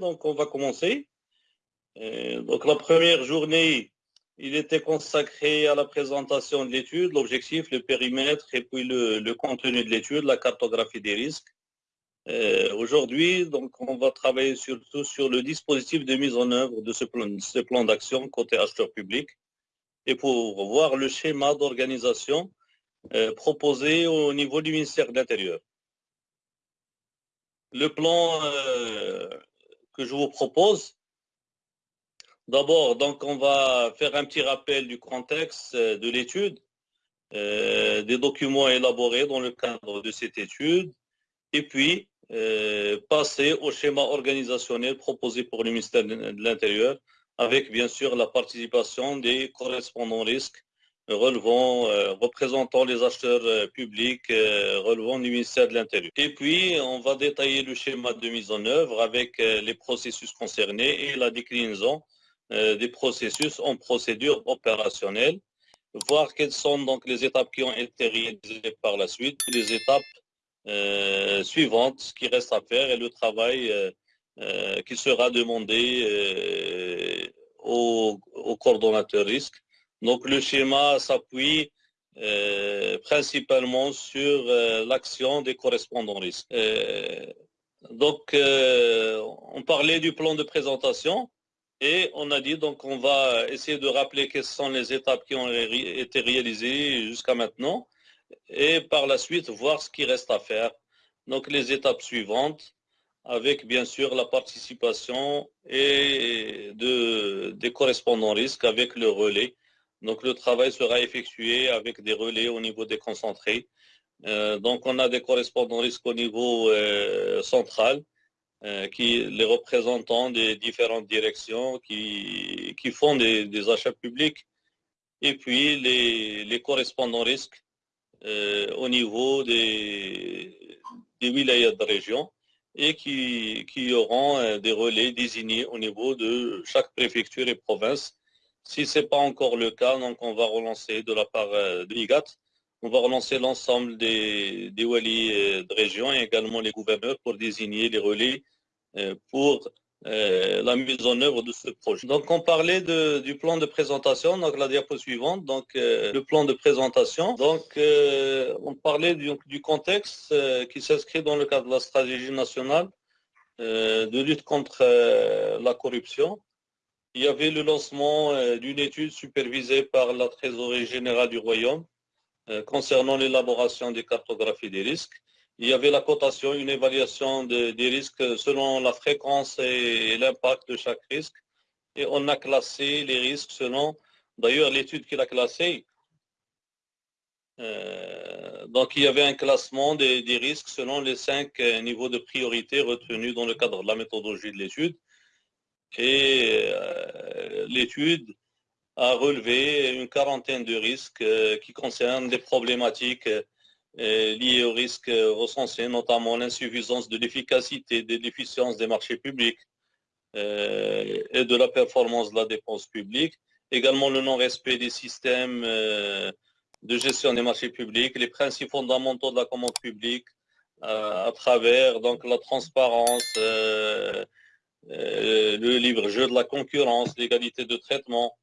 donc on va commencer. donc la première journée, il était consacré à la présentation de l'étude, l'objectif, le périmètre et puis le, contenu de l'étude, la cartographie des risques. Aujourd'hui, donc, on va travailler surtout sur le dispositif de mise en œuvre de ce plan, ce plan d'action côté acheteur public et pour voir le schéma d'organisation euh, proposé au niveau du ministère de l'Intérieur. Le plan euh, que je vous propose, d'abord, donc on va faire un petit rappel du contexte euh, de l'étude, des documents élaborés dans le cadre de cette étude, et puis passer au schéma organisationnel proposé pour le ministère de l'Intérieur, avec bien sûr la participation des correspondants risques relevant, euh, représentant les acheteurs euh, publics, euh, relevant du ministère de l'Intérieur. Et puis, on va détailler le schéma de mise en œuvre avec les processus concernés et la déclinaison des processus en procédure opérationnelle, voir quelles sont donc les étapes qui ont été réalisées par la suite, les étapes suivantes qui restent à faire et le travail qui sera demandé aux, aux coordonnateurs risques donc le schéma s'appuie euh, principalement sur euh, l'action des correspondants risques. Euh, donc on parlait du plan de présentation et on a dit donc on va essayer de rappeler quelles sont les étapes qui ont été réalisées jusqu'à maintenant et par la suite voir ce qui reste à faire. Donc les étapes suivantes avec bien sûr la participation et de, des correspondants risques avec le relais donc le travail sera effectué avec des relais au niveau des concentrés. Euh, donc on a des correspondants risques au niveau euh, central, euh, qui les représentants des différentes directions qui, font des, achats publics, et puis les, correspondants risques au niveau des, des de région et qui, qui auront des relais désignés au niveau de chaque préfecture et province si ce n'est pas encore le cas, donc on va relancer de la part euh, de l'IGAT, on va relancer l'ensemble des, des walis euh, de région et également les gouverneurs pour désigner les relais euh, pour la mise en œuvre de ce projet. Donc on parlait du plan de présentation, donc la diapo suivante, donc le plan de présentation. Donc on parlait du contexte qui s'inscrit dans le cadre de la stratégie nationale de lutte contre la corruption il y avait le lancement euh, d'une étude supervisée par la Trésorerie générale du Royaume euh, concernant l'élaboration des cartographies des risques. Il y avait la cotation, une évaluation des risques selon la fréquence et l'impact de chaque risque. Et on a classé les risques selon, d'ailleurs l'étude qu'il a classée, euh, donc il y avait un classement des, des, risques selon les cinq niveaux de priorité retenus dans le cadre de la méthodologie de l'étude et euh, l'étude a relevé une quarantaine de risques euh, qui concernent des problématiques euh, liées aux risques recensés, notamment l'insuffisance de l'efficacité, de l'efficience des marchés publics et de la performance de la dépense publique, également le non-respect des systèmes de gestion des marchés publics, les principes fondamentaux de la commande publique à travers donc la transparence, euh, le libre jeu de la concurrence, l'égalité de traitement.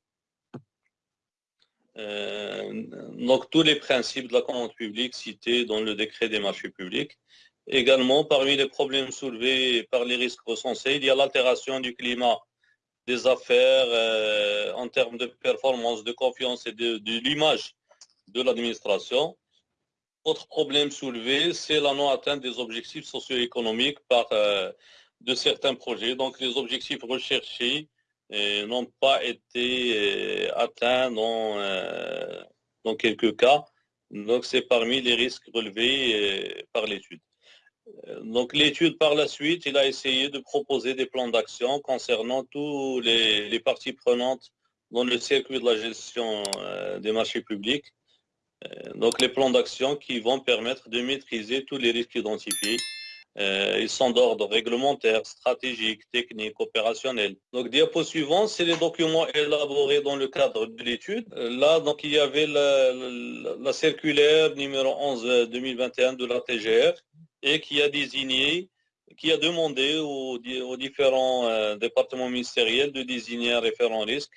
Euh, donc tous les principes de la commande publique cités dans le décret des marchés publics. Également, parmi les problèmes soulevés par les risques recensés, il y a l'altération du climat des affaires euh, en termes de performance, de confiance et de, l'image de l'administration. Autre problème soulevé, c'est la non-atteinte des objectifs socio-économiques par de certains projets. Donc les objectifs recherchés euh, n'ont pas été euh, atteints dans, euh, dans quelques cas. Donc c'est parmi les risques relevés par l'étude. Donc l'étude par la suite, il a essayé de proposer des plans d'action concernant tous les, parties prenantes dans le circuit de la gestion des marchés publics. Donc les plans d'action qui vont permettre de maîtriser tous les risques identifiés euh, ils sont d'ordre réglementaire, stratégique, technique, opérationnel. Donc, diapo suivant, c'est les documents élaborés dans le cadre de l'étude. Euh, là, donc, il y avait la, circulaire numéro 11 2021 de la TGR et qui a désigné qui a demandé aux, différents euh, départements ministériels de désigner un référent risque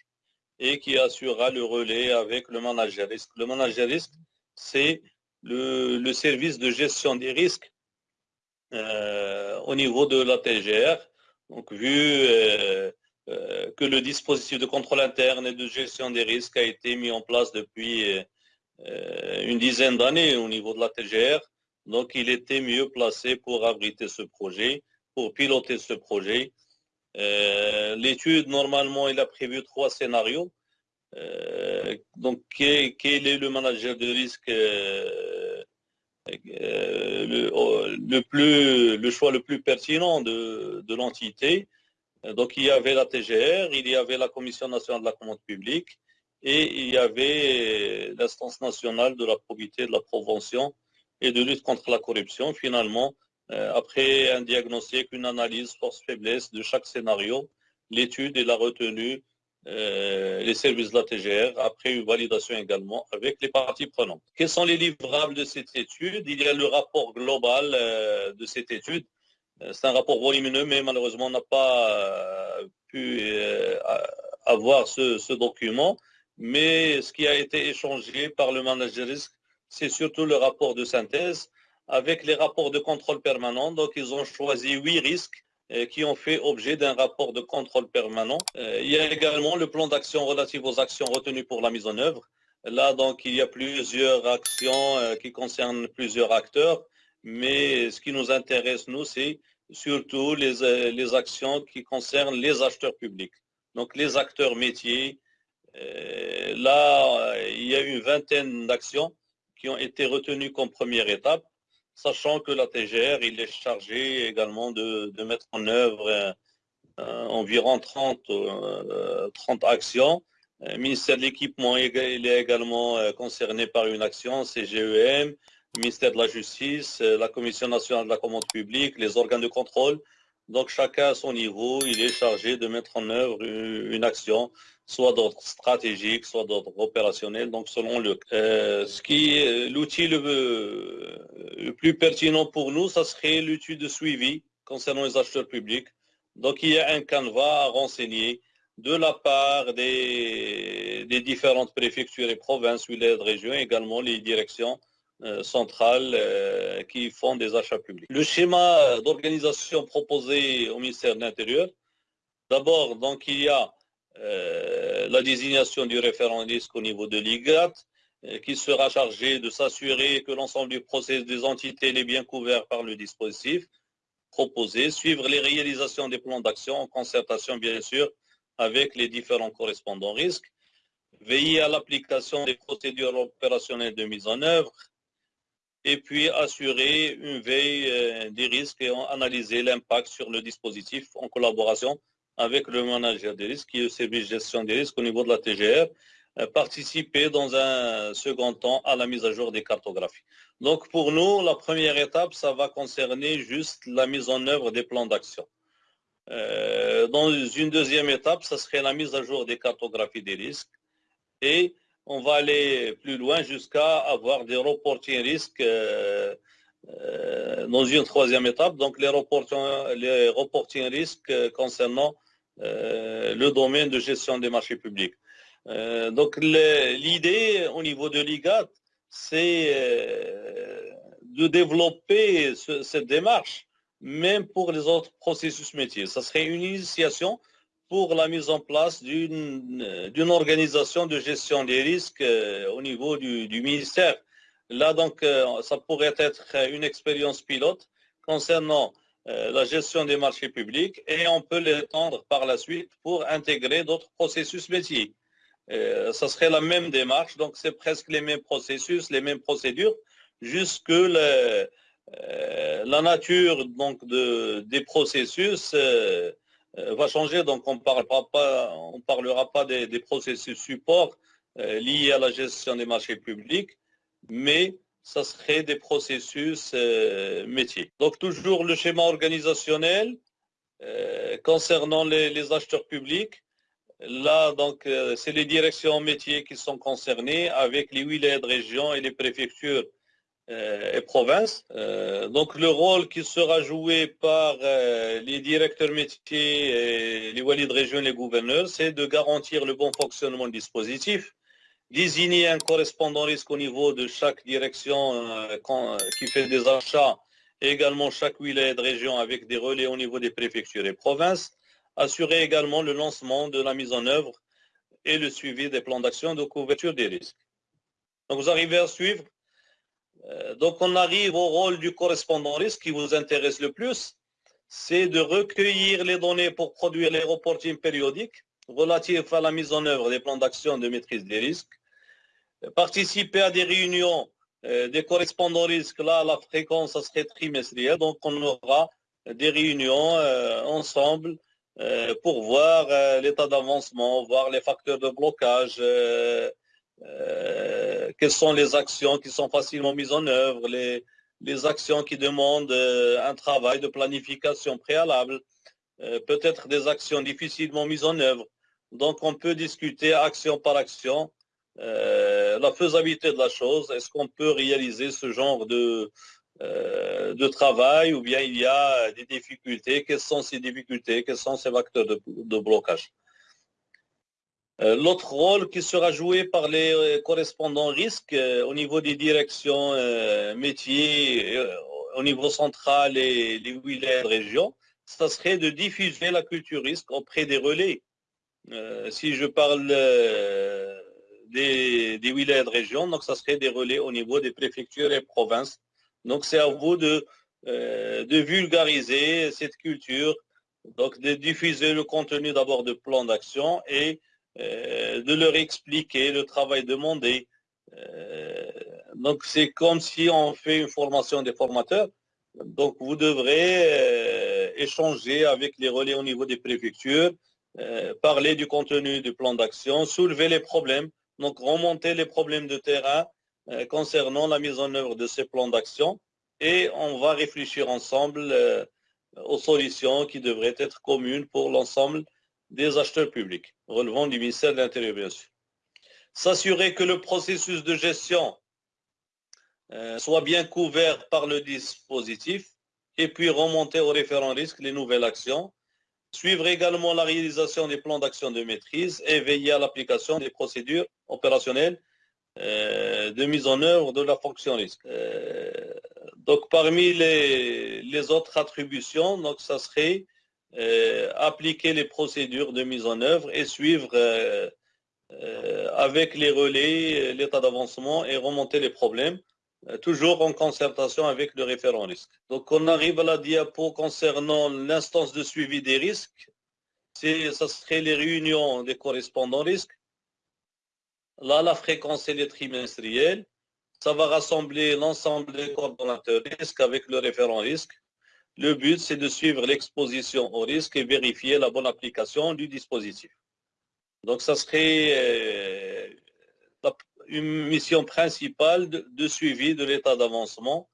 et qui assurera le relais avec le manager risque. Le manager risque, c'est le, service de gestion des risques euh, au niveau de la TGR. Vu euh, que le dispositif de contrôle interne et de gestion des risques a été mis en place depuis une dizaine d'années au niveau de la TGR, donc, il était mieux placé pour abriter ce projet, pour piloter ce projet. Euh, l'étude, normalement, il a prévu trois scénarios. Euh, donc, quel, est le manager de risque euh, le, choix le plus pertinent de, de l'entité Donc, il y avait la TGR, il y avait la Commission nationale de la commande publique et il y avait l'instance nationale de la probité de la prévention et de lutte contre la corruption. Finalement, euh, après un diagnostic, une analyse force-faiblesse de chaque scénario, l'étude et la retenue euh, les services de la TGR, après une validation également avec les parties prenantes. Quels sont les livrables de cette étude? Il y a le rapport global euh, de cette étude. C'est un rapport volumineux, mais malheureusement, on n'a pas pu avoir ce, document. Mais ce qui a été échangé par le manager risque c'est surtout le rapport de synthèse avec les rapports de contrôle permanent. Donc, ils ont choisi huit risques euh, qui ont fait objet d'un rapport de contrôle permanent. Euh, il y a également le plan d'action relatif aux actions retenues pour la mise en œuvre. Là, donc, il y a plusieurs actions euh, qui concernent plusieurs acteurs, mais ce qui nous intéresse, nous, c'est surtout les, les actions qui concernent les acheteurs publics. Donc, les acteurs métiers. Là, il y a une vingtaine d'actions qui ont été retenus comme première étape, sachant que la TGR, il est chargé également de, mettre en œuvre euh, euh, environ 30, 30 euh, actions. Le ministère de l'équipement est également concerné par une action, CGEM, le ministère de la Justice, la Commission nationale de la commande publique, les organes de contrôle. Donc chacun à son niveau, il est chargé de mettre en œuvre une action soit d'ordre stratégique, soit d'ordre opérationnel, donc selon le... Euh, ce qui l'outil le, plus pertinent pour nous, ça serait l'outil de suivi concernant les acheteurs publics. Donc il y a un canevas à renseigner de la part des, différentes préfectures et provinces, wilayas de région, également les directions euh, centrales euh, qui font des achats publics. Le schéma d'organisation proposé au ministère de l'Intérieur, d'abord, donc il y a la désignation du référent risque au niveau de l'IGAT, euh, qui sera chargé de s'assurer que l'ensemble du processus des entités est bien couvert par le dispositif proposé, suivre les réalisations des plans d'action en concertation bien sûr avec les différents correspondants risques, veiller à l'application des procédures opérationnelles de mise en œuvre, et puis assurer une veille euh, des risques et analyser l'impact sur le dispositif en collaboration avec le manager des risques, qui est le service gestion des risques au niveau de la TGR, euh, participer dans un second temps à la mise à jour des cartographies. Donc pour nous, la première étape, ça va concerner juste la mise en œuvre des plans d'action. Euh, dans une deuxième étape, ça serait la mise à jour des cartographies des risques. Et on va aller plus loin jusqu'à avoir des reporting risques euh, dans une troisième étape. Donc les reporting, les reporting risques concernant le domaine de gestion des marchés publics. Euh, donc l'idée au niveau de l'IGAT, c'est euh, de développer cette démarche, même pour les autres processus métiers. Ça serait une initiation pour la mise en place d'une organisation de gestion des risques au niveau du, ministère. Là, donc, ça pourrait être une expérience pilote concernant euh, la gestion des marchés publics et on peut l'étendre par la suite pour intégrer d'autres processus métiers. Euh, ça serait la même démarche, donc c'est presque les mêmes processus, les mêmes procédures, jusque euh, la nature donc, de, des processus va changer. Donc on ne parlera pas, on parlera pas des, des processus support liés à la gestion des marchés publics, mais ça serait des processus euh, métiers. Donc toujours le schéma organisationnel euh, concernant les, acheteurs publics. Là, donc, euh, c'est les directions métiers qui sont concernées avec les wilayas de région et les préfectures et provinces. donc le rôle qui sera joué par les directeurs métiers, les walides de région, les gouverneurs, c'est de garantir le bon fonctionnement du dispositif, désigner un correspondant risque au niveau de chaque direction qui fait des achats, et également chaque wilaya de région avec des relais au niveau des préfectures et provinces, assurer également le lancement de la mise en œuvre et le suivi des plans d'action de couverture des risques. Donc vous arrivez à suivre. Euh, donc on arrive au rôle du correspondant risque qui vous intéresse le plus, c'est de recueillir les données pour produire les reportings périodiques relatifs à la mise en œuvre des plans d'action de maîtrise des risques, participer à des réunions euh, des correspondants risques, là, la fréquence, ça serait trimestrielle, donc on aura des réunions euh, ensemble euh, pour voir l'état d'avancement, voir les facteurs de blocage, quelles sont les actions qui sont facilement mises en œuvre, les, les actions qui demandent un travail de planification préalable, peut-être des actions difficilement mises en œuvre. Donc on peut discuter action par action la faisabilité de la chose. Est-ce qu'on peut réaliser ce genre de, euh, de travail ou bien il y a des difficultés? Quelles sont ces difficultés? Quels sont ces facteurs de, blocage? Euh, L'autre rôle qui sera joué par les euh, correspondants risques au niveau des directions métiers, au niveau central et les wilayas de région, ça serait de diffuser la culture risque auprès des relais. Si je parle des, des wilayas de région, donc ça serait des relais au niveau des préfectures et provinces donc c'est à vous de, euh, de vulgariser cette culture, donc de diffuser le contenu d'abord de plan d'action et euh, de leur expliquer le travail demandé. Euh, donc c'est comme si on fait une formation des formateurs. Donc vous devrez échanger avec les relais au niveau des préfectures, parler du contenu du plan d'action, soulever les problèmes, donc remonter les problèmes de terrain euh, concernant la mise en œuvre de ces plans d'action et on va réfléchir ensemble euh, aux solutions qui devraient être communes pour l'ensemble des acheteurs publics, relevant du ministère de l'Intérieur, bien sûr. S'assurer que le processus de gestion euh, soit bien couvert par le dispositif et puis remonter au référent risque les nouvelles actions. Suivre également la réalisation des plans d'action de maîtrise et veiller à l'application des procédures opérationnelles euh, de mise en œuvre de la fonction risque. Euh, donc parmi les, autres attributions, donc ça serait euh, appliquer les procédures de mise en œuvre et suivre avec les relais l'état d'avancement et remonter les problèmes, toujours en concertation avec le référent risque. Donc on arrive à la diapo concernant l'instance de suivi des risques. Ça serait les réunions des correspondants risques Là, la fréquence, est trimestrielle. Ça va rassembler l'ensemble des coordonnateurs risque avec le référent risque. Le but, c'est de suivre l'exposition au risque et vérifier la bonne application du dispositif. Donc, ça serait euh, une mission principale de, suivi de l'état d'avancement.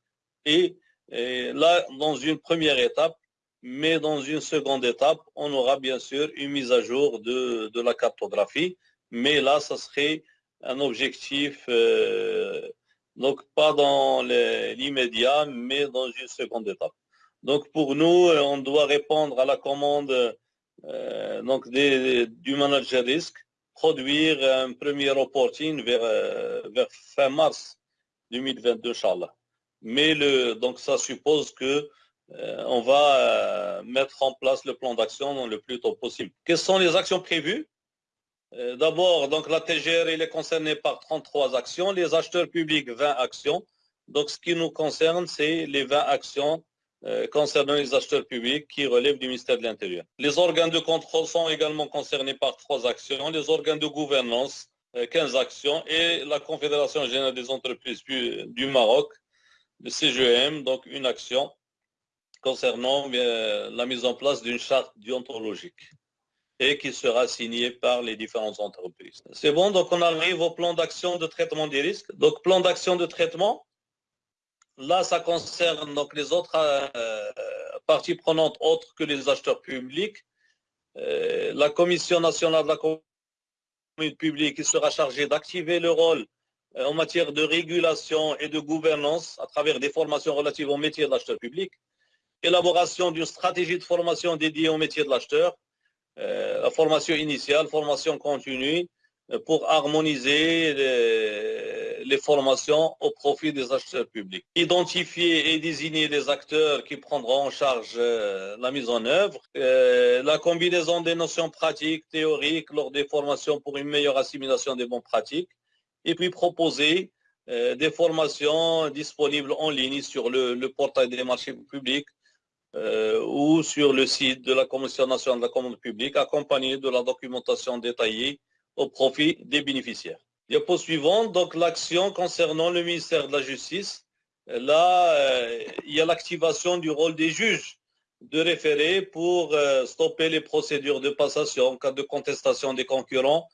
Et, là, dans une première étape, mais dans une seconde étape, on aura bien sûr une mise à jour de, la cartographie. Mais là, ça serait un objectif, euh, donc pas dans l'immédiat, mais dans une seconde étape. Donc pour nous, euh, on doit répondre à la commande euh, donc du manager risque, produire un premier reporting vers, vers fin mars 2022, Inch'Allah. Mais le, donc ça suppose que on va mettre en place le plan d'action le plus tôt possible. Quelles sont les actions prévues? Euh, d'abord, donc la TGR est concernée par 33 actions, les acheteurs publics 20 actions. Donc ce qui nous concerne, c'est les 20 actions euh, concernant les acheteurs publics qui relèvent du ministère de l'Intérieur. Les organes de contrôle sont également concernés par trois actions, les organes de gouvernance 15 euh, actions et la Confédération générale des entreprises du Maroc, le CGM, donc une action concernant la mise en place d'une charte déontologique et qui sera signé par les différentes entreprises. C'est bon, donc on arrive au plan d'action de traitement des risques. Donc plan d'action de traitement, là ça concerne donc les autres euh, parties prenantes autres que les acheteurs publics. Euh, la Commission nationale de la communauté publique sera chargée d'activer le rôle en matière de régulation et de gouvernance à travers des formations relatives au métier de l'acheteur public, élaboration d'une stratégie de formation dédiée au métier de l'acheteur, la formation initiale, formation continue, pour harmoniser les, formations au profit des acheteurs publics. Identifier et désigner les acteurs qui prendront en charge euh, la mise en œuvre, euh, la combinaison des notions pratiques, théoriques lors des formations pour une meilleure assimilation des bonnes pratiques, et puis proposer euh, des formations disponibles en ligne sur le, portail des marchés publics ou sur le site de la Commission nationale de la commande publique, accompagné de la documentation détaillée au profit des bénéficiaires. Diapo suivante, donc l'action concernant le ministère de la Justice. Là, euh, il y a l'activation du rôle des juges de référé pour euh, stopper les procédures de passation en cas de contestation des concurrents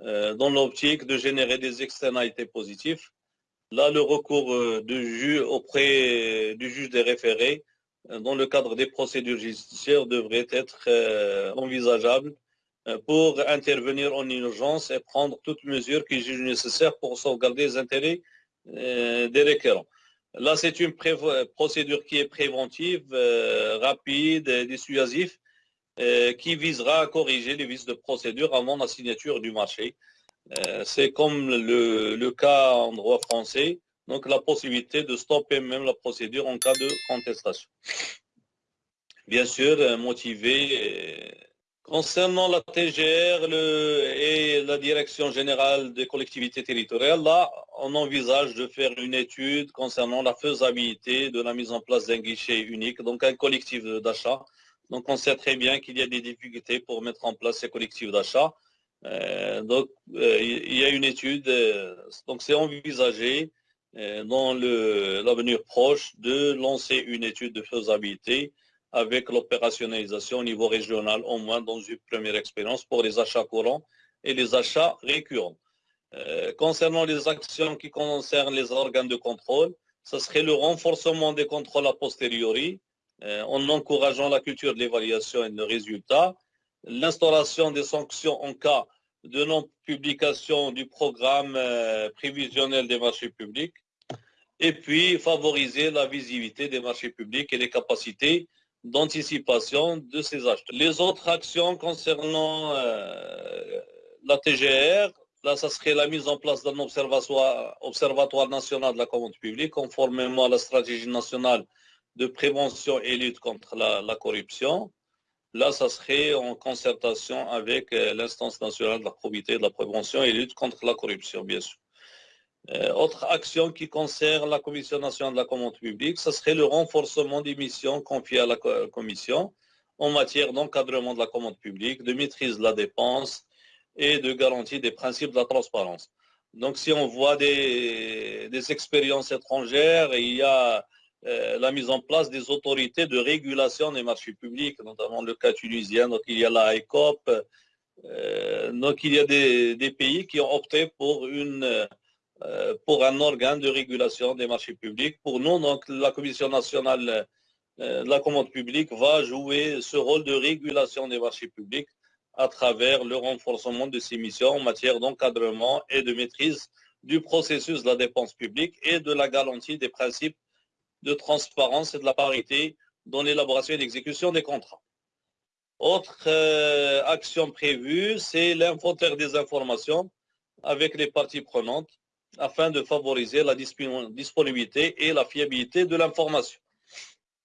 euh, dans l'optique de générer des externalités positives. Là, le recours de auprès du juge des référés dans le cadre des procédures judiciaires devrait être envisageable pour intervenir en urgence et prendre toutes mesures qui jugent nécessaires pour sauvegarder les intérêts euh, des requérants. Là, c'est une procédure qui est préventive, euh, rapide et dissuasive, qui visera à corriger les vices de procédure avant la signature du marché. c'est comme le, le, cas en droit français, donc la possibilité de stopper même la procédure en cas de contestation. Bien sûr, motivé Concernant la TGR et la Direction générale des collectivités territoriales, là, on envisage de faire une étude concernant la faisabilité de la mise en place d'un guichet unique, donc un collectif d'achat. Donc on sait très bien qu'il y a des difficultés pour mettre en place ces collectifs d'achat. Euh, donc euh, il y a une étude, euh, donc c'est envisagé dans l'avenir proche de lancer une étude de faisabilité avec l'opérationnalisation au niveau régional, au moins dans une première expérience pour les achats courants et les achats récurrents. Euh, concernant les actions qui concernent les organes de contrôle, ce serait le renforcement des contrôles a posteriori, euh, en encourageant la culture de l'évaluation et de résultats, l'instauration des sanctions en cas de non-publication du programme euh, prévisionnel des marchés publics, et puis favoriser la visibilité des marchés publics et les capacités d'anticipation de ces achats. Les autres actions concernant euh, la TGR, là, ça serait la mise en place d'un observatoire, national de la commande publique, conformément à la stratégie nationale de prévention et lutte contre la, corruption. Là, ça serait en concertation avec euh, l'instance nationale de la probité, de la prévention et lutte contre la corruption, bien sûr. Euh, autre action qui concerne la Commission nationale de la commande publique, ce serait le renforcement des missions confiées à la Commission en matière d'encadrement de la commande publique, de maîtrise de la dépense et de garantie des principes de la transparence. Donc si on voit des, expériences étrangères, il y a euh, la mise en place des autorités de régulation des marchés publics, notamment le cas tunisien, donc il y a la ICOP, euh, donc il y a des pays qui ont opté pour une euh, pour un organe de régulation des marchés publics. Pour nous, donc, la Commission nationale euh, de la commande publique va jouer ce rôle de régulation des marchés publics à travers le renforcement de ses missions en matière d'encadrement et de maîtrise du processus de la dépense publique et de la garantie des principes de transparence et de la parité dans l'élaboration et l'exécution des contrats. Autre euh, action prévue, c'est l'inventaire des informations avec les parties prenantes afin de favoriser la disponibilité et la fiabilité de l'information.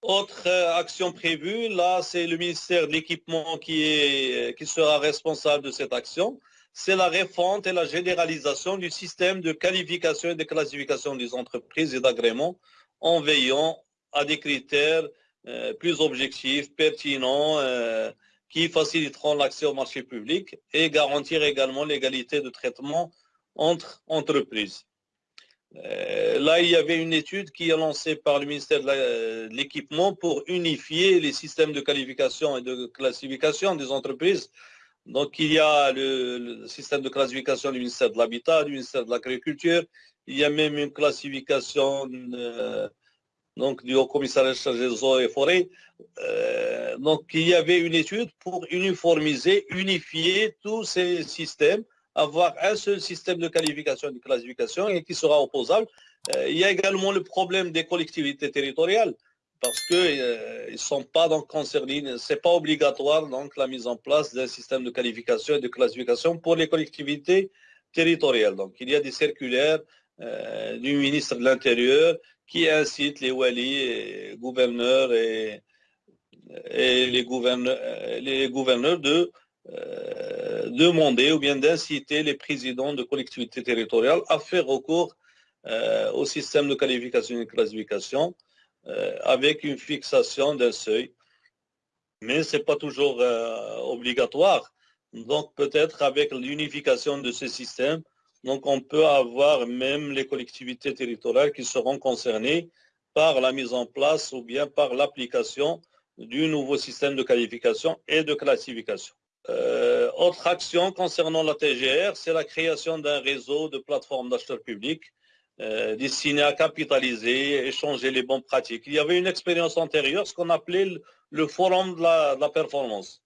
Autre euh, action prévue, là, c'est le ministère de l'équipement qui, qui sera responsable de cette action. C'est la refonte et la généralisation du système de qualification et de classification des entreprises et d'agrément en veillant à des critères euh, plus objectifs, pertinents, euh, qui faciliteront l'accès au marché public et garantir également l'égalité de traitement entre entreprises. Euh, là, il y avait une étude qui est lancée par le ministère de l'équipement pour unifier les systèmes de qualification et de classification des entreprises. Donc, il y a le, système de classification du ministère de l'Habitat, du ministère de l'Agriculture. Il y a même une classification euh, du Haut Commissariat chargé des eaux et forêts. Euh, donc, il y avait une étude pour uniformiser, unifier tous ces systèmes avoir un seul système de qualification et de classification et qui sera opposable. Euh, il y a également le problème des collectivités territoriales parce qu'ils euh, ne sont pas donc concernés, ce n'est pas obligatoire donc la mise en place d'un système de qualification et de classification pour les collectivités territoriales. Donc il y a des circulaires euh, du ministre de l'Intérieur qui incite les wali, et gouverneurs et, les gouverneurs de euh, demander ou bien d'inciter les présidents de collectivités territoriales à faire recours euh, au système de qualification et de classification euh, avec une fixation d'un seuil. Mais ce n'est pas toujours obligatoire. Donc peut-être avec l'unification de ce système, donc on peut avoir même les collectivités territoriales qui seront concernées par la mise en place ou bien par l'application du nouveau système de qualification et de classification. Euh, autre action concernant la TGR, c'est la création d'un réseau de plateformes d'acheteurs publics euh, destiné à capitaliser, échanger les bonnes pratiques. Il y avait une expérience antérieure, ce qu'on appelait le, forum de la, performance.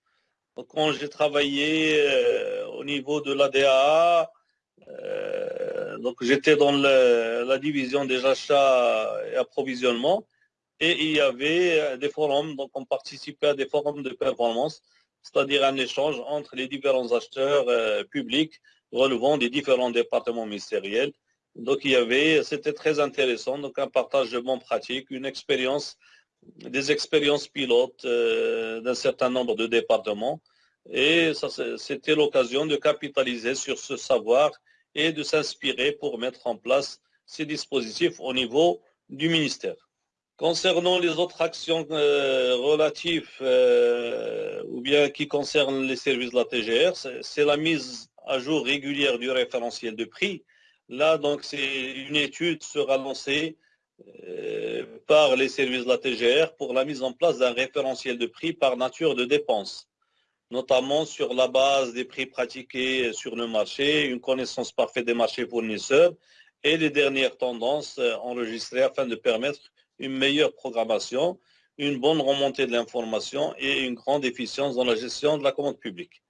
quand j'ai travaillé euh, au niveau de l'ADA, donc j'étais dans la division des achats et approvisionnement, et il y avait des forums, donc on participait à des forums de performance c'est-à-dire un échange entre les différents acheteurs euh, publics relevant des différents départements ministériels. Donc il y avait, c'était très intéressant, donc un partage de bonnes pratiques, une expérience, des expériences pilotes euh, d'un certain nombre de départements. Et c'était l'occasion de capitaliser sur ce savoir et de s'inspirer pour mettre en place ces dispositifs au niveau du ministère. Concernant les autres actions euh, relatives euh, ou bien qui concernent les services de la TGR, c'est la mise à jour régulière du référentiel de prix. Là, donc, c'est une étude sera lancée euh, par les services de la TGR pour la mise en place d'un référentiel de prix par nature de dépenses, notamment sur la base des prix pratiqués sur le marché, une connaissance parfaite des marchés fournisseurs et les dernières tendances enregistrées afin de permettre une meilleure programmation, une bonne remontée de l'information et une grande efficience dans la gestion de la commande publique.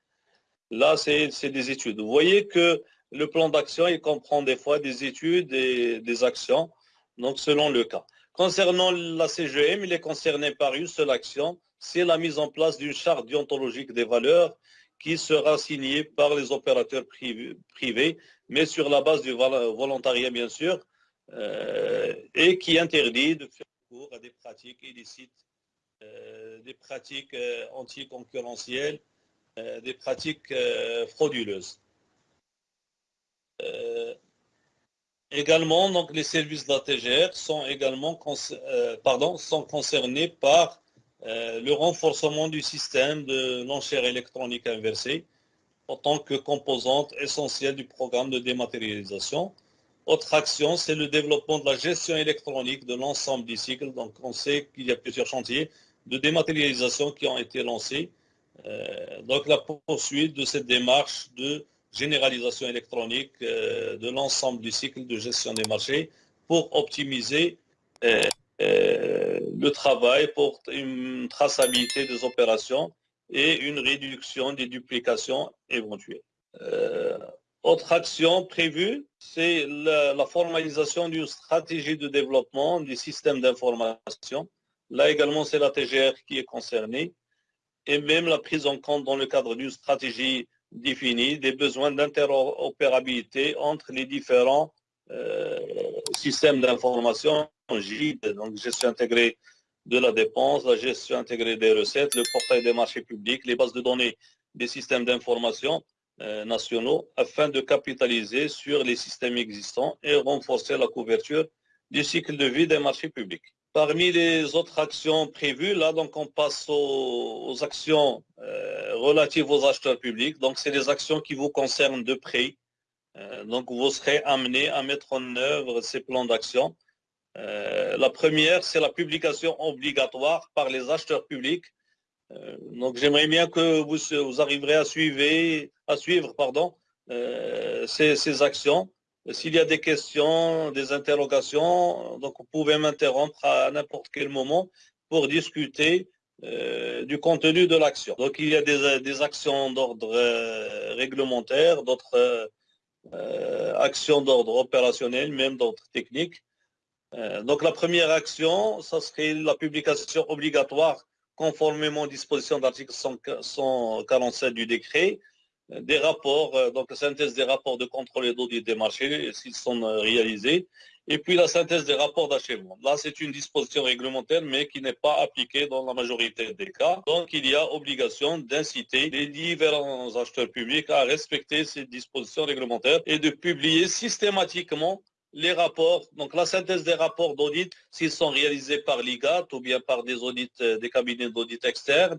Là, c'est des études. Vous voyez que le plan d'action, il comprend des fois des études et des actions, donc selon le cas. Concernant la CGM, il est concerné par une seule action, c'est la mise en place d'une charte déontologique des valeurs qui sera signée par les opérateurs privés, mais sur la base du volontariat, bien sûr, et qui interdit de faire recours à des pratiques illicites, euh, des pratiques euh, anticoncurrentielles, des pratiques frauduleuses. également, donc, les services de la TGR sont également pardon, sont concernés par le renforcement du système de l'enchère électronique inversée en tant que composante essentielle du programme de dématérialisation autre action, c'est le développement de la gestion électronique de l'ensemble du cycle. Donc, on sait qu'il y a plusieurs chantiers de dématérialisation qui ont été lancés. Euh, donc, la poursuite de cette démarche de généralisation électronique euh, de l'ensemble du cycle de gestion des marchés pour optimiser euh, le travail, pour une traçabilité des opérations et une réduction des duplications éventuelles. Autre action prévue, c'est la, formalisation d'une stratégie de développement du système d'information. Là également, c'est la TGR qui est concernée. Et même la prise en compte dans le cadre d'une stratégie définie des besoins d'interopérabilité entre les différents euh, systèmes d'information, donc gestion intégrée de la dépense, la gestion intégrée des recettes, le portail des marchés publics, les bases de données des systèmes d'information nationaux afin de capitaliser sur les systèmes existants et renforcer la couverture du cycle de vie des marchés publics. Parmi les autres actions prévues, là, donc on passe aux, actions euh, relatives aux acheteurs publics. Donc, c'est des actions qui vous concernent de près. Euh, donc, vous serez amené à mettre en œuvre ces plans d'action. la première, c'est la publication obligatoire par les acheteurs publics euh, donc j'aimerais bien que vous, vous arriverez à suivre, à suivre pardon, euh, ces, actions. S'il y a des questions, des interrogations, donc vous pouvez m'interrompre à n'importe quel moment pour discuter du contenu de l'action. Donc il y a des, actions d'ordre réglementaire, d'autres actions d'ordre opérationnel, même d'ordre technique. donc la première action, ça serait la publication obligatoire conformément aux dispositions de l'article 147 du décret, euh, des rapports, euh, donc la synthèse des rapports de contrôle et d'audit des marchés, s'ils sont euh, réalisés, et puis la synthèse des rapports d'achèvement. Là, c'est une disposition réglementaire, mais qui n'est pas appliquée dans la majorité des cas. Donc, il y a obligation d'inciter les différents acheteurs publics à respecter ces dispositions réglementaires et de publier systématiquement les rapports, donc la synthèse des rapports d'audit, s'ils sont réalisés par l'IGAT ou bien par des audits, euh, des cabinets d'audit externes,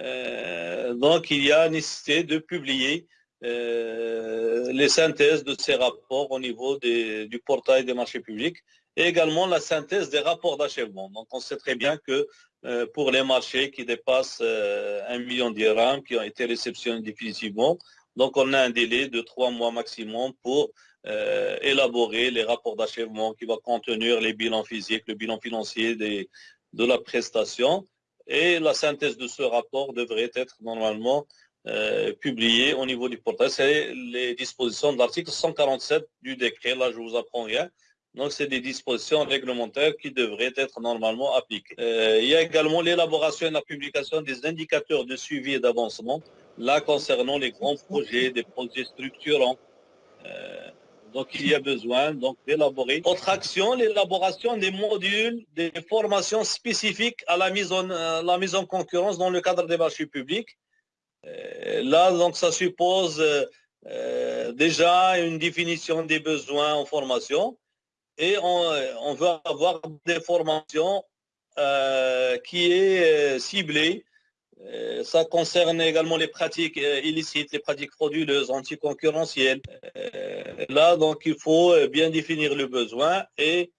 euh, donc il y a nécessité de publier euh, les synthèses de ces rapports au niveau du portail des marchés publics et également la synthèse des rapports d'achèvement. Donc on sait très bien que pour les marchés qui dépassent un million d'irhams qui ont été réceptionnés définitivement, donc on a un délai de trois mois maximum pour euh, élaborer les rapports d'achèvement qui vont contenir les bilans physiques, le bilan financier de la prestation. Et la synthèse de ce rapport devrait être normalement euh, publiée au niveau du portail. C'est les dispositions de l'article 147 du décret. Là, je vous apprends rien. Donc, c'est des dispositions réglementaires qui devraient être normalement appliquées. Euh, il y a également l'élaboration et la publication des indicateurs de suivi et d'avancement, là concernant les grands projets, des projets structurants. Donc, il y a besoin donc d'élaborer. Autre action, l'élaboration des modules, des formations spécifiques à la mise en, la mise en concurrence dans le cadre des marchés publics. Euh, là, donc, ça suppose euh, déjà une définition des besoins en formation et on, veut avoir des formations euh, qui est ciblée euh, ça concerne également les pratiques euh, illicites, les pratiques frauduleuses, anticoncurrentielles. Euh, là, donc, il faut bien définir le besoin et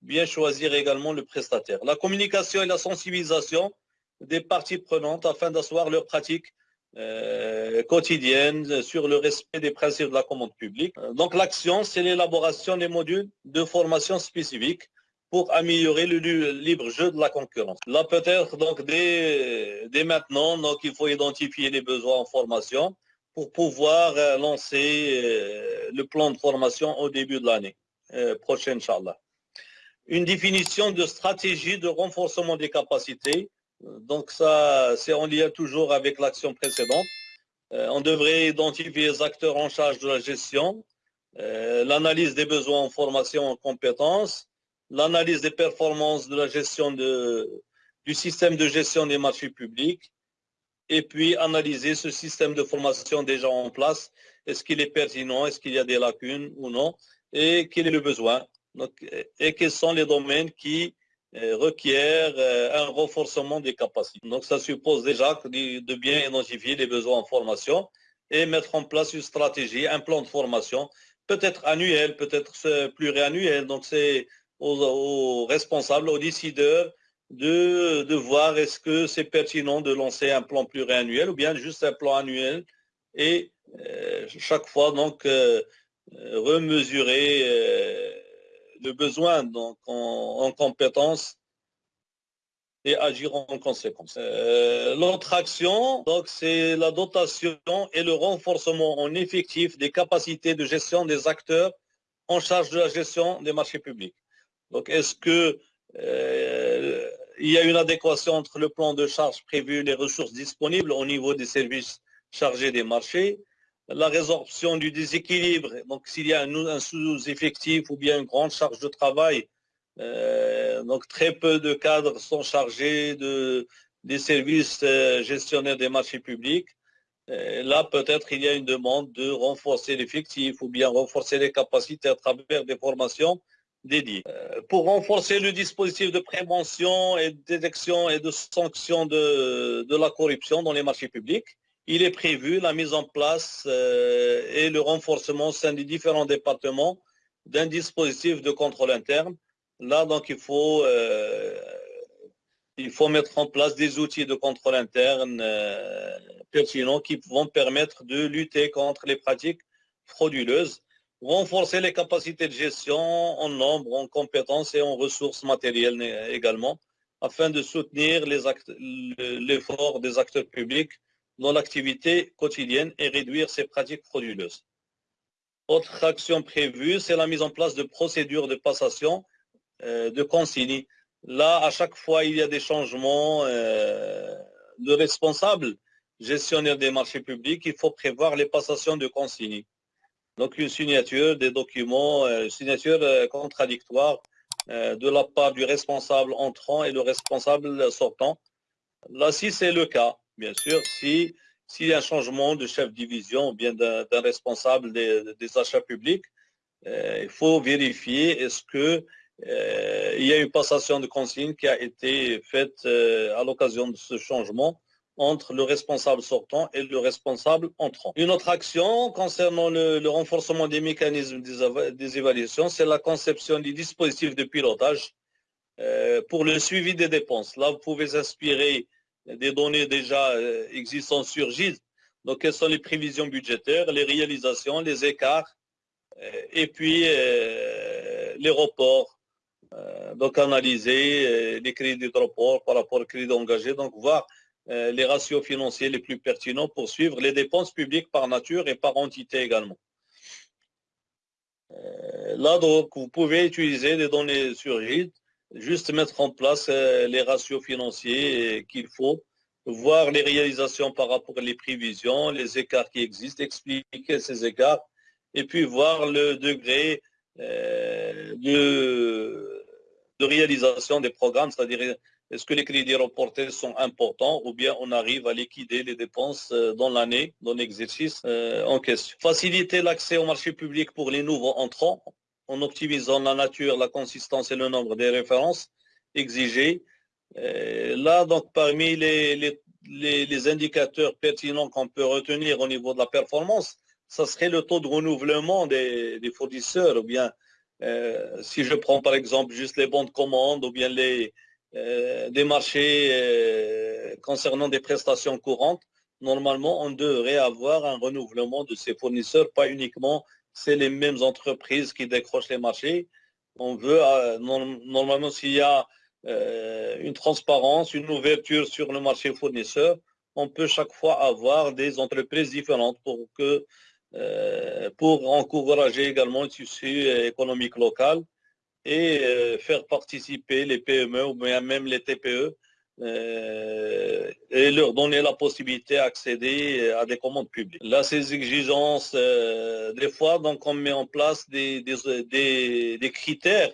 bien choisir également le prestataire. La communication et la sensibilisation des parties prenantes afin d'asseoir leurs pratiques quotidiennes sur le respect des principes de la commande publique. Donc l'action, c'est l'élaboration des modules de formation spécifiques pour améliorer le libre jeu de la concurrence. Là, peut-être, donc, dès, dès, maintenant, donc, il faut identifier les besoins en formation pour pouvoir euh, lancer euh, le plan de formation au début de l'année euh, prochaine, Inch'Allah. Une définition de stratégie de renforcement des capacités. Donc, ça, c'est en lien toujours avec l'action précédente. on devrait identifier les acteurs en charge de la gestion, l'analyse des besoins en formation en compétences, l'analyse des performances de la gestion de, du système de gestion des marchés publics et puis analyser ce système de formation déjà en place. Est-ce qu'il est pertinent, est-ce qu'il y a des lacunes ou non? Et quel est le besoin? Et quels sont les domaines qui euh, requièrent euh, un renforcement des capacités? Donc ça suppose déjà de bien identifier les besoins en formation et mettre en place une stratégie, un plan de formation, peut-être annuel, peut-être pluriannuel. Donc c'est aux, responsables, aux décideurs de, voir est-ce que c'est pertinent de lancer un plan pluriannuel ou bien juste un plan annuel et euh, chaque fois donc euh, remesurer euh, le besoin donc en, en compétences et agir en conséquence. L'autre action, donc, c'est la dotation et le renforcement en effectif des capacités de gestion des acteurs en charge de la gestion des marchés publics. Donc, est-ce que euh, il y a une adéquation entre le plan de charge prévu et les ressources disponibles au niveau des services chargés des marchés La résorption du déséquilibre, donc s'il y a un, sous-effectif ou bien une grande charge de travail, euh, donc très peu de cadres sont chargés de, des services euh, gestionnaires des marchés publics. là, peut-être il y a une demande de renforcer l'effectif ou bien renforcer les capacités à travers des formations Euh, pour renforcer le dispositif de prévention et de détection et de sanction de, de la corruption dans les marchés publics, il est prévu la mise en place euh, et le renforcement au sein des différents départements d'un dispositif de contrôle interne. Là, donc, il faut, euh, il faut mettre en place des outils de contrôle interne pertinents qui vont permettre de lutter contre les pratiques frauduleuses renforcer les capacités de gestion en nombre, en compétences et en ressources matérielles également. afin de soutenir l'effort des acteurs publics dans l'activité quotidienne et réduire ces pratiques frauduleuses. Autre action prévue, c'est la mise en place de procédures de passation euh, de consignes. Là, à chaque fois, il y a des changements euh, de responsables gestionnaires des marchés publics. Il faut prévoir les passations de consignes. Donc, une signature des documents, une euh, signature contradictoire de la part du responsable entrant et le responsable sortant. Là, si c'est le cas, bien sûr, si s'il y a un changement de chef de division ou bien d'un responsable des, achats publics, il faut vérifier est-ce que euh, il y a une passation de consigne qui a été faite euh, à l'occasion de ce changement entre le responsable sortant et le responsable entrant. Une autre action concernant le, renforcement des mécanismes des, évaluations, c'est la conception du dispositif de pilotage euh, pour le suivi des dépenses. Là, vous pouvez inspirer des données déjà existantes sur GIS. Donc, quelles sont les prévisions budgétaires, les réalisations, les écarts, et puis les reports, euh, donc analyser euh, les crédits de report par rapport aux crédits engagés, donc voir euh, les ratios financiers les plus pertinents pour suivre les dépenses publiques par nature et par entité également. Là, donc, vous pouvez utiliser des données sur RID, juste mettre en place les ratios financiers qu'il faut, voir les réalisations par rapport aux prévisions, les écarts qui existent, expliquer ces écarts, et puis voir le degré de de réalisation des programmes, c'est-à-dire est-ce que les crédits reportés sont importants ou bien on arrive à liquider les dépenses euh, dans l'année, dans l'exercice euh, en question? Faciliter l'accès au marché public pour les nouveaux entrants en optimisant la nature, la consistance et le nombre des références exigées. Euh, là, donc, parmi les, les, indicateurs pertinents qu'on peut retenir au niveau de la performance, ça serait le taux de renouvellement des, fournisseurs ou bien si je prends par exemple juste les bons de commande ou bien les, des marchés euh, concernant des prestations courantes, normalement, on devrait avoir un renouvellement de ces fournisseurs, pas uniquement c'est les mêmes entreprises qui décrochent les marchés. On veut, normalement, s'il y a une transparence, une ouverture sur le marché fournisseur, on peut chaque fois avoir des entreprises différentes pour que euh, pour encourager également le tissu économique local et euh, faire participer les PME ou même les TPE euh, et leur donner la possibilité d'accéder à des commandes publiques. Là, ces exigences, des fois, donc on met en place des, des, critères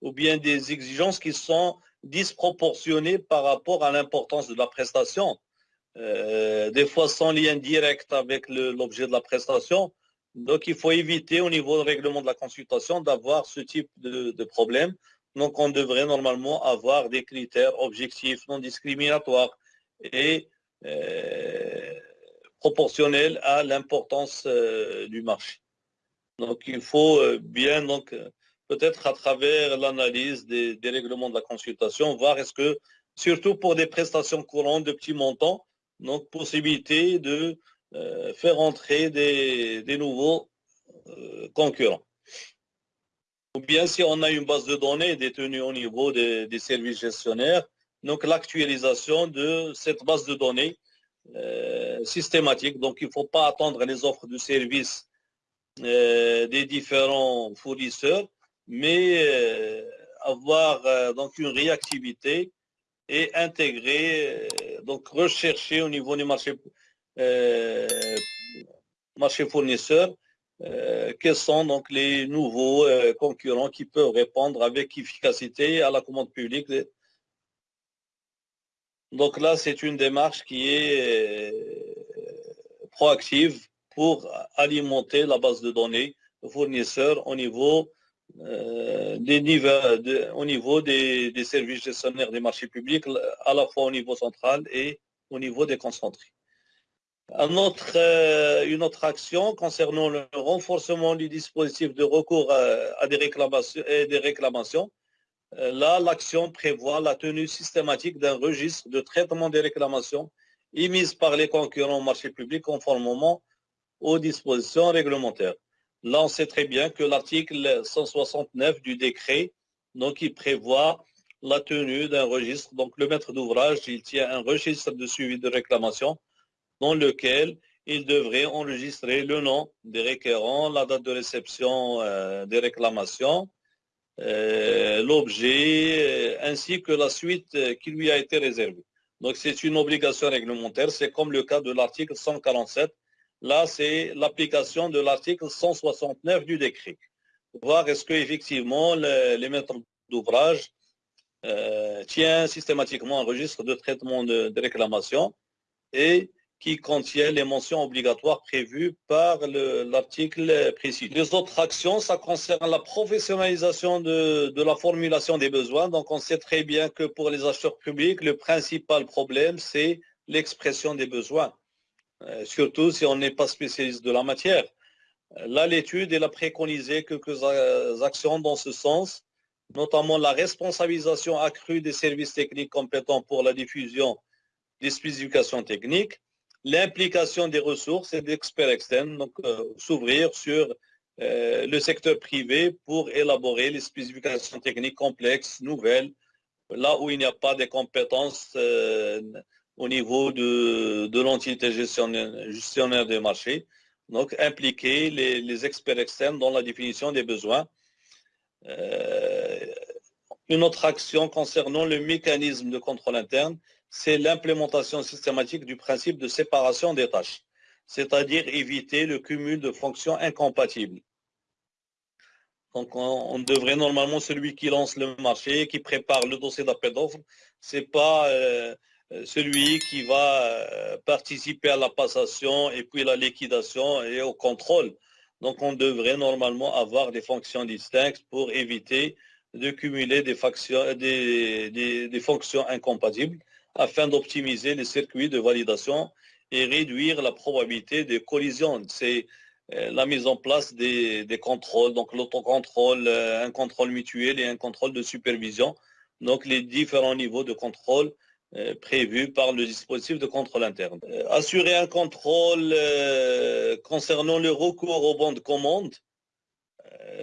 ou bien des exigences qui sont disproportionnées par rapport à l'importance de la prestation. Euh, des fois sans lien direct avec l'objet de la prestation. Donc, il faut éviter au niveau du règlement de la consultation d'avoir ce type de, problème. Donc, on devrait normalement avoir des critères objectifs, non discriminatoires et euh, proportionnels à l'importance euh, du marché. Donc, il faut bien, donc, peut-être à travers l'analyse des, règlements de la consultation, voir est-ce que, surtout pour des prestations courantes de petits montants, donc possibilité de euh, faire entrer des, nouveaux euh, concurrents. Ou bien si on a une base de données détenue au niveau des, services gestionnaires, donc l'actualisation de cette base de données euh, systématique. Donc il ne faut pas attendre les offres de services des différents fournisseurs, mais avoir donc une réactivité et intégrer, donc rechercher au niveau du marché, marché fournisseur, euh, quels sont donc les nouveaux concurrents qui peuvent répondre avec efficacité à la commande publique? Donc là, c'est une démarche qui est proactive pour alimenter la base de données fournisseurs au niveau euh, des niveaux, au niveau des, services gestionnaires des marchés publics, à la fois au niveau central et au niveau des concentrés. Euh, une autre action concernant le renforcement du dispositif de recours à, des, réclamations, et des réclamations. Euh, là, l'action prévoit la tenue systématique d'un registre de traitement des réclamations émises par les concurrents au marché public conformément aux dispositions réglementaires. Là, on sait très bien que l'article 169 du décret, donc il prévoit la tenue d'un registre. Donc, le maître d'ouvrage, il tient un registre de suivi de réclamation dans lequel il devrait enregistrer le nom des requérants, la date de réception euh, des réclamations, euh, l'objet, euh, ainsi que la suite qui lui a été réservée. Donc, c'est une obligation réglementaire. C'est comme le cas de l'article 147. Là, c'est l'application de l'article 169 du décret. Voir est-ce qu'effectivement, les maîtres d'ouvrage euh, tient systématiquement un registre de traitement de, réclamation et qui contient les mentions obligatoires prévues par l'article précis. Les autres actions, ça concerne la professionnalisation de, la formulation des besoins. Donc, on sait très bien que pour les acheteurs publics, le principal problème, c'est l'expression des besoins, euh, surtout si on n'est pas spécialiste de la matière. Là, l'étude, elle a préconisé quelques actions dans ce sens notamment la responsabilisation accrue des services techniques compétents pour la diffusion des spécifications techniques, l'implication des ressources et d'experts externes, donc euh, s'ouvrir sur euh, le secteur privé pour élaborer les spécifications techniques complexes, nouvelles, là où il n'y a pas de compétences euh, au niveau de, de l'entité gestionnaire, gestionnaire des marchés. Donc, impliquer les, experts externes dans la définition des besoins une autre action concernant le mécanisme de contrôle interne, c'est l'implémentation systématique du principe de séparation des tâches, c'est-à-dire éviter le cumul de fonctions incompatibles. Donc, on, devrait normalement, celui qui lance le marché, qui prépare le dossier d'appel d'offres, c'est pas euh, celui qui va euh, participer à la passation et puis la liquidation et au contrôle. Donc, on devrait normalement avoir des fonctions distinctes pour éviter de cumuler des, fonctions incompatibles afin d'optimiser les circuits de validation et réduire la probabilité de collision. C'est euh, la mise en place des, contrôles, donc l'autocontrôle, euh, un contrôle mutuel et un contrôle de supervision. Donc, les différents niveaux de contrôle euh, prévu par le dispositif de contrôle interne. Assurer un contrôle concernant le recours aux bons de commande.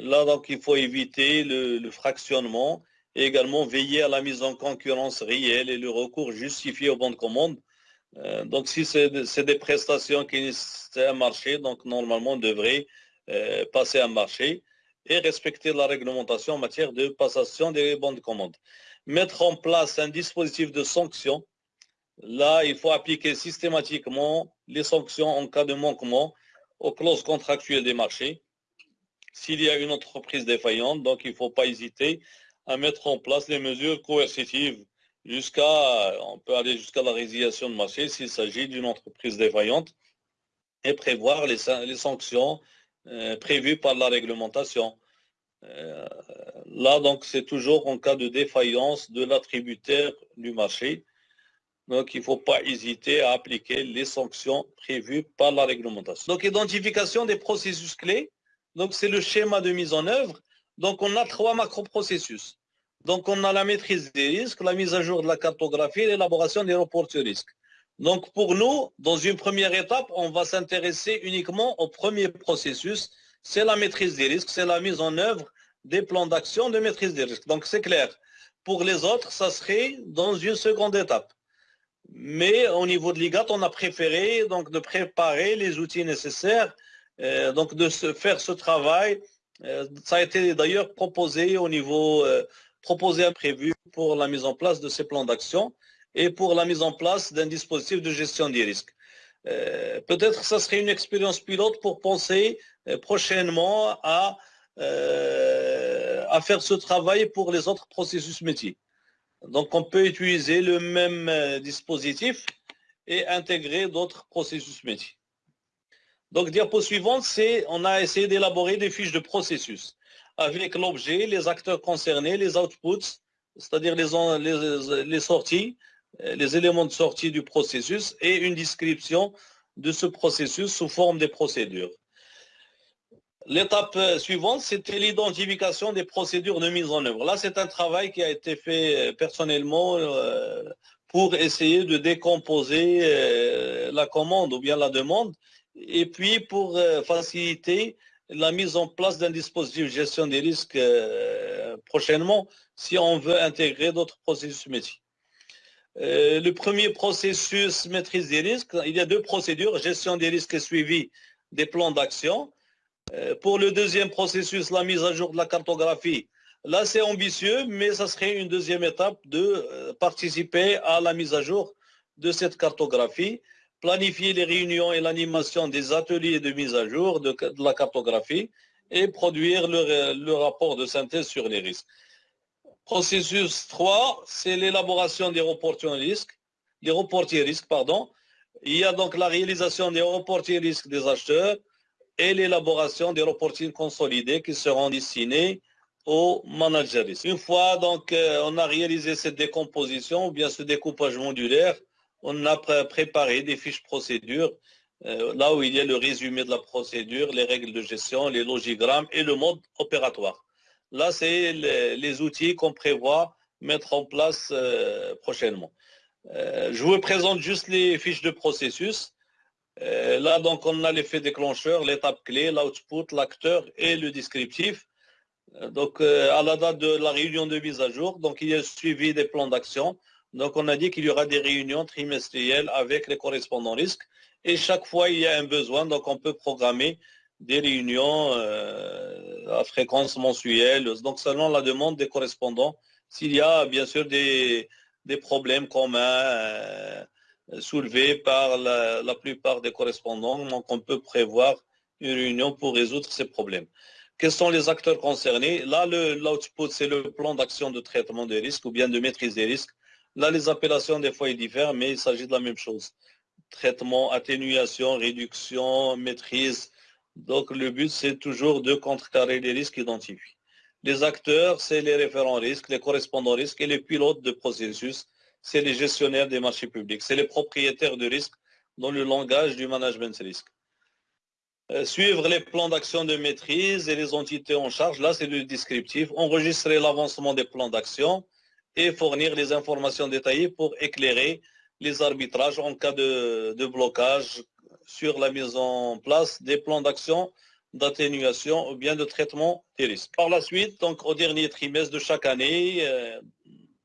Là, donc, il faut éviter le, fractionnement également veiller à la mise en concurrence réelle et le recours justifié aux bons de commande. donc, si c'est des prestations qui nécessitent un marché, donc normalement, on devrait passer un marché et respecter la réglementation en matière de passation des bons de commande mettre en place un dispositif de sanction. Là, il faut appliquer systématiquement les sanctions en cas de manquement aux clauses contractuelles des marchés. S'il y a une entreprise défaillante, donc il ne faut pas hésiter à mettre en place les mesures coercitives jusqu'à, on peut aller jusqu'à la résiliation de marché s'il s'agit d'une entreprise défaillante et prévoir les, sanctions euh, prévues par la réglementation. Euh, là, donc, c'est toujours en cas de défaillance de l'attributaire du marché. Donc, il ne faut pas hésiter à appliquer les sanctions prévues par la réglementation. Donc, identification des processus clés. Donc, c'est le schéma de mise en œuvre. Donc, on a trois macro-processus. Donc, on a la maîtrise des risques, la mise à jour de la cartographie l'élaboration des rapports de risques. Donc, pour nous, dans une première étape, on va s'intéresser uniquement au premier processus, c'est la maîtrise des risques, c'est la mise en œuvre des plans d'action de maîtrise des risques. Donc c'est clair. Pour les autres, ça serait dans une seconde étape. Mais au niveau de l'IGAT, on a préféré donc de préparer les outils nécessaires, euh, donc de faire ce travail. Euh, ça a été d'ailleurs proposé au niveau euh, proposé prévu pour la mise en place de ces plans d'action et pour la mise en place d'un dispositif de gestion des risques. Euh, peut-être ça serait une expérience pilote pour penser euh, prochainement à, euh, à faire ce travail pour les autres processus métiers. Donc on peut utiliser le même dispositif et intégrer d'autres processus métiers. Donc diapo suivante, c'est on a essayé d'élaborer des fiches de processus avec l'objet, les acteurs concernés, les outputs, c'est-à-dire les, les sorties, euh, les éléments de sortie du processus et une description de ce processus sous forme de procédures. L'étape euh, suivante, c'était l'identification des procédures de mise en œuvre. Là, c'est un travail qui a été fait euh, personnellement pour essayer de décomposer la commande ou bien la demande et puis pour faciliter la mise en place d'un dispositif de gestion des risques prochainement si on veut intégrer d'autres processus métiers. le premier processus maîtrise des risques, il y a deux procédures, gestion des risques et suivi des plans d'action. pour le deuxième processus, la mise à jour de la cartographie, là c'est ambitieux, mais ça serait une deuxième étape de participer à la mise à jour de cette cartographie planifier les réunions et l'animation des ateliers de mise à jour de, la cartographie et produire le, rapport de synthèse sur les risques. Processus 3, c'est l'élaboration des reporting risques, reportiers risques, pardon. Il y a donc la réalisation des reportiers risques des acheteurs et l'élaboration des reportings consolidés qui seront destinés aux managers. Une fois donc euh, on a réalisé cette décomposition ou bien ce découpage modulaire, on a préparé des fiches procédures, euh, là où il y a le résumé de la procédure, les règles de gestion, les logigrammes et le mode opératoire. Là, c'est les, outils qu'on prévoit mettre en place euh, prochainement. Euh, je vous présente juste les fiches de processus. là, donc, on a l'effet déclencheur, l'étape clé, l'output, l'acteur et le descriptif. Donc, à la date de la réunion de mise à jour, donc il y a suivi des plans d'action. Donc, on a dit qu'il y aura des réunions trimestrielles avec les correspondants risques. Et chaque fois, il y a un besoin. Donc, on peut programmer des réunions euh, à fréquence mensuelle. Donc, selon la demande des correspondants, s'il y a bien sûr des, problèmes communs euh, soulevés par la, la, plupart des correspondants, donc on peut prévoir une réunion pour résoudre ces problèmes. Quels sont les acteurs concernés? Là, l'output, c'est le plan d'action de traitement des risques ou bien de maîtrise des risques Là, les appellations, des fois, ils diffèrent, mais il s'agit de la même chose. Traitement, atténuation, réduction, maîtrise. Donc, le but, c'est toujours de contrecarrer les risques identifiés. Les acteurs, c'est les référents risques, les correspondants risques et les pilotes de processus, c'est les gestionnaires des marchés publics, c'est les propriétaires de risques dans le langage du management risque. Euh, suivre les plans d'action de maîtrise et les entités en charge, là c'est le descriptif. Enregistrer l'avancement des plans d'action, et fournir les informations détaillées pour éclairer les arbitrages en cas de, blocage sur la mise en place des plans d'action d'atténuation ou bien de traitement des risques. Par la suite, donc au dernier trimestre de chaque année, euh,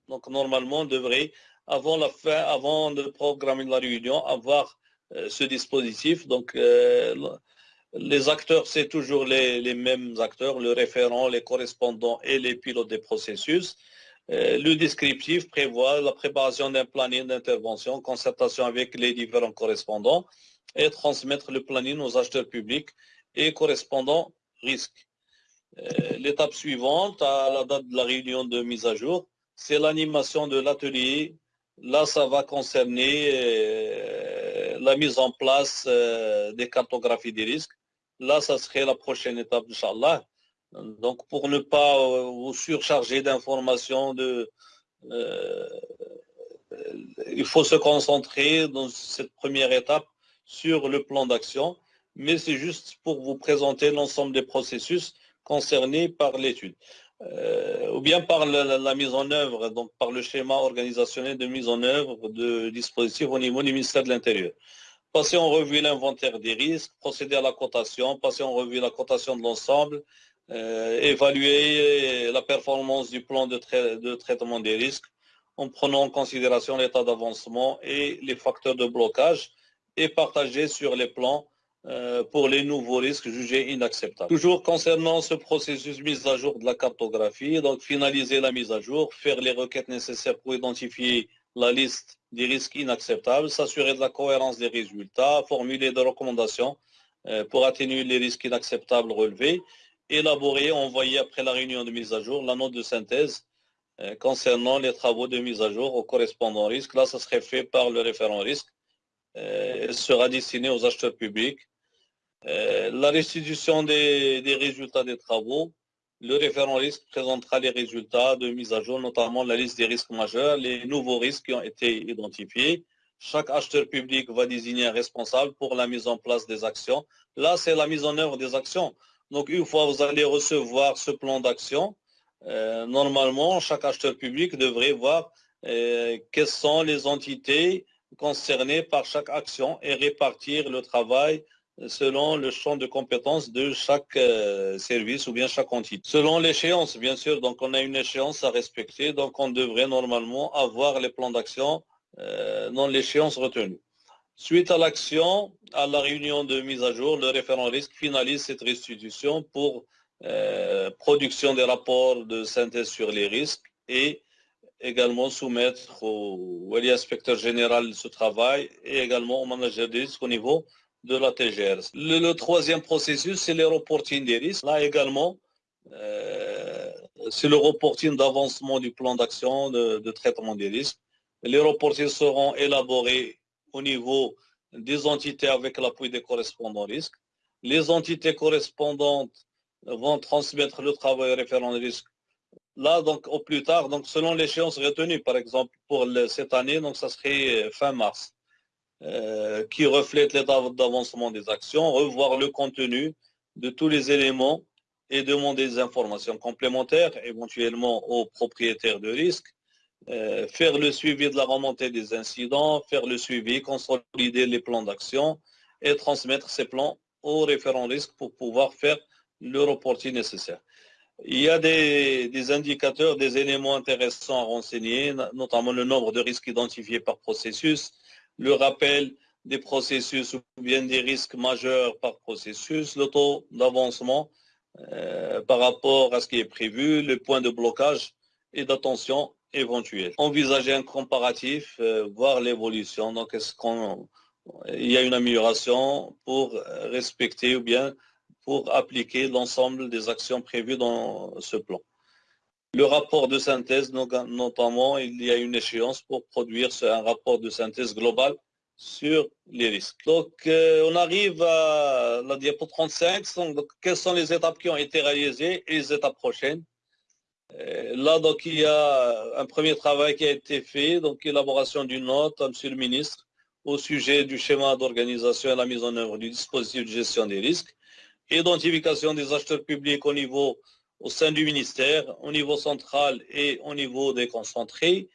donc normalement on devrait, avant la fin, avant de programmer la réunion, avoir euh, ce dispositif. Donc euh, les acteurs, c'est toujours les, mêmes acteurs, le référent, les correspondants et les pilotes des processus. Euh, le descriptif prévoit la préparation d'un planning d'intervention, concertation avec les différents correspondants et transmettre le planning aux acheteurs publics et correspondants risques. Euh, l'étape suivante, à la date de la réunion de mise à jour, c'est l'animation de l'atelier. Là, ça va concerner euh, la mise en place des cartographies des risques. Là, ça serait la prochaine étape, Inch'Allah. Donc, pour ne pas euh, vous surcharger d'informations, euh, il faut se concentrer dans cette première étape sur le plan d'action, mais c'est juste pour vous présenter l'ensemble des processus concernés par l'étude. Euh, ou bien par la, mise en œuvre, donc par le schéma organisationnel de mise en œuvre de dispositifs au niveau du ministère de l'Intérieur. Passer en revue l'inventaire des risques, procéder à la cotation, passer en revue la cotation de l'ensemble, euh, évaluer la performance du plan de, traitement des risques en prenant en considération l'état d'avancement et les facteurs de blocage et partager sur les plans euh, pour les nouveaux risques jugés inacceptables. Toujours concernant ce processus mise à jour de la cartographie, donc finaliser la mise à jour, faire les requêtes nécessaires pour identifier la liste des risques inacceptables, s'assurer de la cohérence des résultats, formuler des recommandations euh, pour atténuer les risques inacceptables relevés élaborer, envoyer après la réunion de mise à jour la note de synthèse euh, concernant les travaux de mise à jour au correspondant risque. Là, ça serait fait par le référent risque. Euh, sera destinée aux acheteurs publics. Euh, la restitution des, résultats des travaux. Le référent risque présentera les résultats de mise à jour, notamment la liste des risques majeurs, les nouveaux risques qui ont été identifiés. Chaque acheteur public va désigner un responsable pour la mise en place des actions. Là, c'est la mise en œuvre des actions. Donc, une fois vous allez recevoir ce plan d'action, euh, normalement, chaque acheteur public devrait voir euh, quelles sont les entités concernées par chaque action et répartir le travail selon le champ de compétences de chaque euh, service ou bien chaque entité. Selon l'échéance, bien sûr, donc on a une échéance à respecter, donc on devrait normalement avoir les plans d'action euh, dans l'échéance retenue. Suite à l'action, à la réunion de mise à jour, le référent risque finalise cette restitution pour euh, production des rapports de synthèse sur les risques et également soumettre au, au inspecteur général ce travail et également au manager des risques au niveau de la TGR. Le, troisième processus, c'est le reporting des risques. Là également, euh, c'est le reporting d'avancement du plan d'action de, traitement des risques. Les reportings seront élaborés au niveau des entités avec l'appui des correspondants risques. Les entités correspondantes vont transmettre le travail référent risque là, donc, au plus tard, donc, selon l'échéance retenue, par exemple, pour cette année, donc, ça serait fin mars. Euh, qui reflète l'état d'avancement des actions, revoir le contenu de tous les éléments et demander des informations complémentaires, éventuellement aux propriétaires de risque, euh, faire le suivi de la remontée des incidents, faire le suivi, consolider les plans d'action et transmettre ces plans aux référents risques pour pouvoir faire le reporting nécessaire. Il y a des, indicateurs, des éléments intéressants à renseigner, notamment le nombre de risques identifiés par processus, le rappel des processus ou bien des risques majeurs par processus, le taux d'avancement euh, par rapport à ce qui est prévu, le point de blocage et d'attention éventuel. Envisager un comparatif, euh, voir l'évolution. Donc, est-ce qu'il y a une amélioration pour respecter ou bien pour appliquer l'ensemble des actions prévues dans ce plan? Le rapport de synthèse, notamment, il y a une échéance pour produire un rapport de synthèse global sur les risques. Donc, euh, on arrive à la diapo 35. Donc, quelles sont les étapes qui ont été réalisées et les étapes prochaines? euh, Là, donc, il y a un premier travail qui a été fait, donc élaboration d'une note Monsieur le ministre au sujet du schéma d'organisation et la mise en œuvre du dispositif de gestion des risques, identification des acheteurs publics au niveau au sein du ministère, au niveau central et au niveau des concentrés.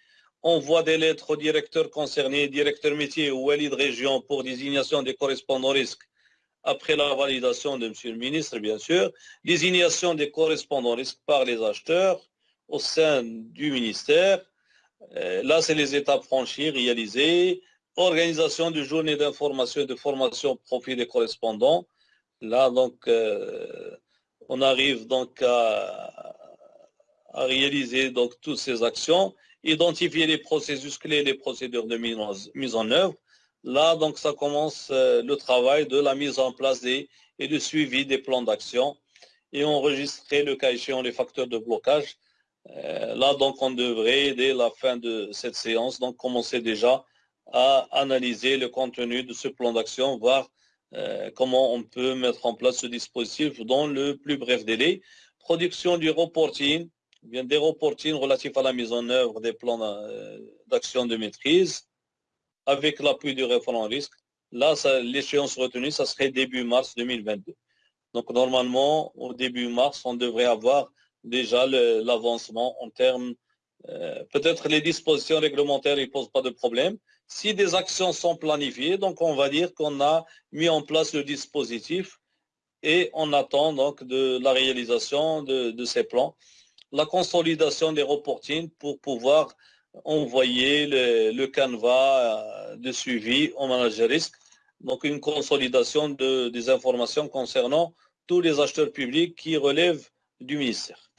Envoi des lettres aux directeurs concernés, directeurs métiers ou alliés de région pour désignation des correspondants risques après la validation de M. le ministre, bien sûr. Désignation des correspondants risques par les acheteurs au sein du ministère. Euh, là, c'est les étapes franchies, réalisées. Organisation de journée d'information et de formation au profit des correspondants. Là, donc, euh, on arrive donc à, réaliser donc toutes ces actions, identifier les processus clés, les procédures de mise en œuvre. Là, donc, ça commence euh, le travail de la mise en place et du suivi des plans d'action et enregistrer le cas échéant les facteurs de blocage. Euh, là, donc, on devrait, dès la fin de cette séance, donc commencer déjà à analyser le contenu de ce plan d'action, voir euh, comment on peut mettre en place ce dispositif dans le plus bref délai. Production du reporting, bien des reporting relatifs à la mise en œuvre des plans d'action de maîtrise avec l'appui du référent risque. Là, l'échéance retenue, ça serait début mars 2022. Donc, normalement, au début mars, on devrait avoir déjà l'avancement en termes, euh, peut-être les dispositions réglementaires, ne posent pas de problème, si des actions sont planifiées, donc on va dire qu'on a mis en place le dispositif et on attend donc de la réalisation de, ces plans, la consolidation des reportings pour pouvoir envoyer le, canevas euh, de suivi au manager risque, donc une consolidation de, des informations concernant tous les acheteurs publics qui relèvent du ministère.